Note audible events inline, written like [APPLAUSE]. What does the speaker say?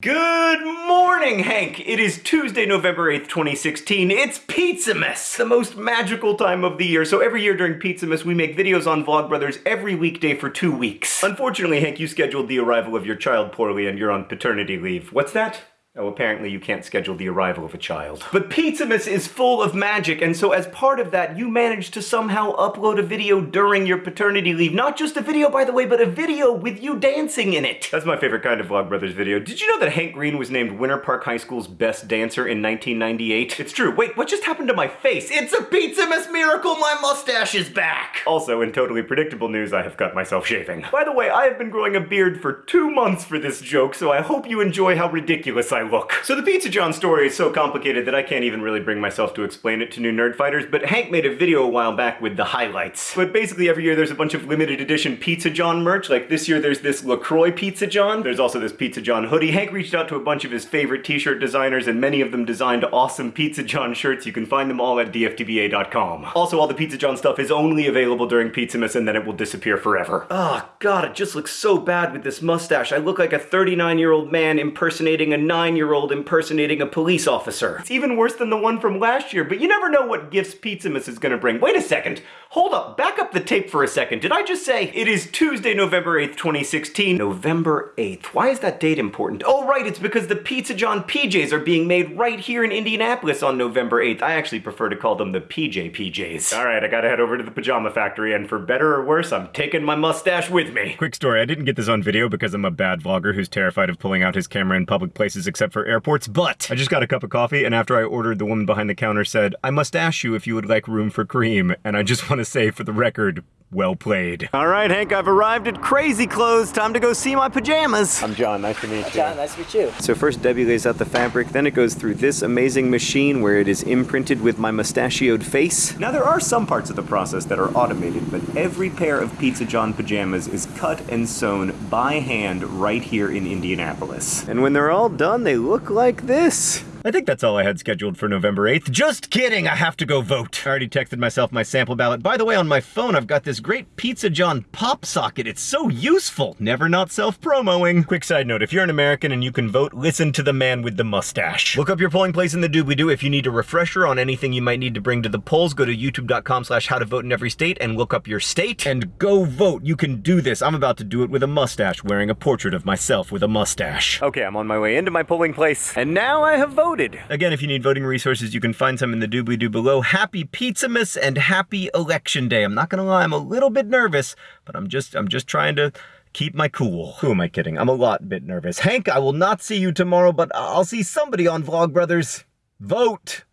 Good morning, Hank! It is Tuesday, November 8th, 2016. It's Pizzamas, the most magical time of the year. So every year during Pizzamas, we make videos on Vlogbrothers every weekday for two weeks. Unfortunately, Hank, you scheduled the arrival of your child poorly and you're on paternity leave. What's that? Oh, apparently you can't schedule the arrival of a child. But Pizzamas is full of magic, and so as part of that, you managed to somehow upload a video during your paternity leave. Not just a video, by the way, but a video with you dancing in it. That's my favorite kind of Vlogbrothers video. Did you know that Hank Green was named Winter Park High School's best dancer in 1998? It's true. Wait, what just happened to my face? It's a Pizzamas miracle! My mustache is back! Also, in totally predictable news, I have cut myself shaving. By the way, I have been growing a beard for two months for this joke, so I hope you enjoy how ridiculous I look. So the Pizza John story is so complicated that I can't even really bring myself to explain it to new nerd fighters, but Hank made a video a while back with the highlights. But basically every year there's a bunch of limited edition Pizza John merch, like this year there's this LaCroix Pizza John, there's also this Pizza John hoodie. Hank reached out to a bunch of his favorite t-shirt designers and many of them designed awesome Pizza John shirts. You can find them all at dftba.com. Also all the Pizza John stuff is only available during Pizzamas and then it will disappear forever. Oh god, it just looks so bad with this mustache. I look like a 39 year old man impersonating a 9 year old impersonating a police officer. It's even worse than the one from last year, but you never know what gifts Pizzamas is gonna bring. Wait a second. Hold up. Back up the tape for a second. Did I just say it is Tuesday, November 8th, 2016? November 8th. Why is that date important? Oh, right. It's because the Pizza John PJs are being made right here in Indianapolis on November 8th. I actually prefer to call them the PJ PJs. All right, I gotta head over to the pajama factory, and for better or worse, I'm taking my mustache with me. Quick story, I didn't get this on video because I'm a bad vlogger who's terrified of pulling out his camera in public places except for airports, but I just got a cup of coffee and after I ordered, the woman behind the counter said, I must ask you if you would like room for cream, and I just [LAUGHS] want to say for the record, well played. All right, Hank, I've arrived at Crazy Clothes. Time to go see my pajamas. I'm John, nice to meet you. John, nice to meet you. So first Debbie lays out the fabric, then it goes through this amazing machine where it is imprinted with my mustachioed face. Now there are some parts of the process that are automated, but every pair of Pizza John pajamas is cut and sewn by hand right here in Indianapolis. And when they're all done, they look like this. I think that's all I had scheduled for November 8th. Just kidding, I have to go vote. I already texted myself my sample ballot. By the way, on my phone, I've got this great Pizza John pop socket. It's so useful. Never not self-promoing. Quick side note, if you're an American and you can vote, listen to the man with the mustache. Look up your polling place in the doobly-doo. If you need a refresher on anything you might need to bring to the polls, go to youtube.com slash how to vote in every state and look up your state and go vote. You can do this. I'm about to do it with a mustache, wearing a portrait of myself with a mustache. Okay, I'm on my way into my polling place, and now I have voted. Again, if you need voting resources, you can find some in the doobly-doo below. Happy Pizzamas and happy Election Day. I'm not gonna lie, I'm a little bit nervous, but I'm just, I'm just trying to keep my cool. Who am I kidding? I'm a lot bit nervous. Hank, I will not see you tomorrow, but I'll see somebody on Vlogbrothers. Vote!